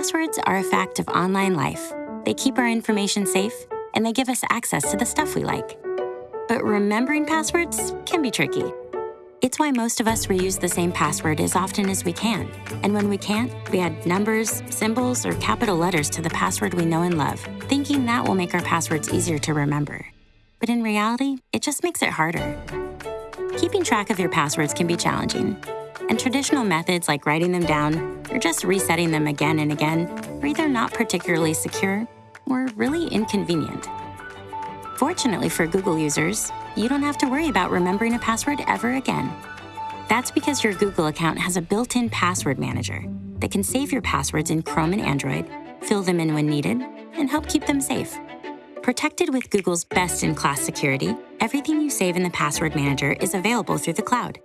Passwords are a fact of online life. They keep our information safe, and they give us access to the stuff we like. But remembering passwords can be tricky. It's why most of us reuse the same password as often as we can. And when we can't, we add numbers, symbols, or capital letters to the password we know and love, thinking that will make our passwords easier to remember. But in reality, it just makes it harder. Keeping track of your passwords can be challenging, and traditional methods like writing them down or just resetting them again and again are either not particularly secure or really inconvenient. Fortunately for Google users, you don't have to worry about remembering a password ever again. That's because your Google account has a built-in password manager that can save your passwords in Chrome and Android, fill them in when needed, and help keep them safe. Protected with Google's best-in-class security, everything you save in the password manager is available through the cloud.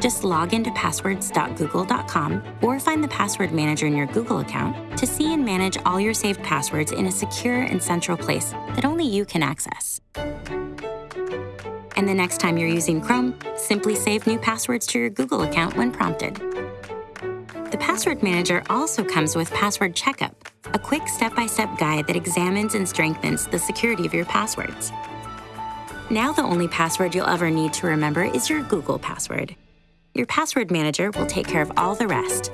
Just log into passwords.google.com or find the password manager in your Google account to see and manage all your saved passwords in a secure and central place that only you can access. And the next time you're using Chrome, simply save new passwords to your Google account when prompted. The Password Manager also comes with Password Checkup, a quick step-by-step guide that examines and strengthens the security of your passwords. Now the only password you'll ever need to remember is your Google password. Your password manager will take care of all the rest.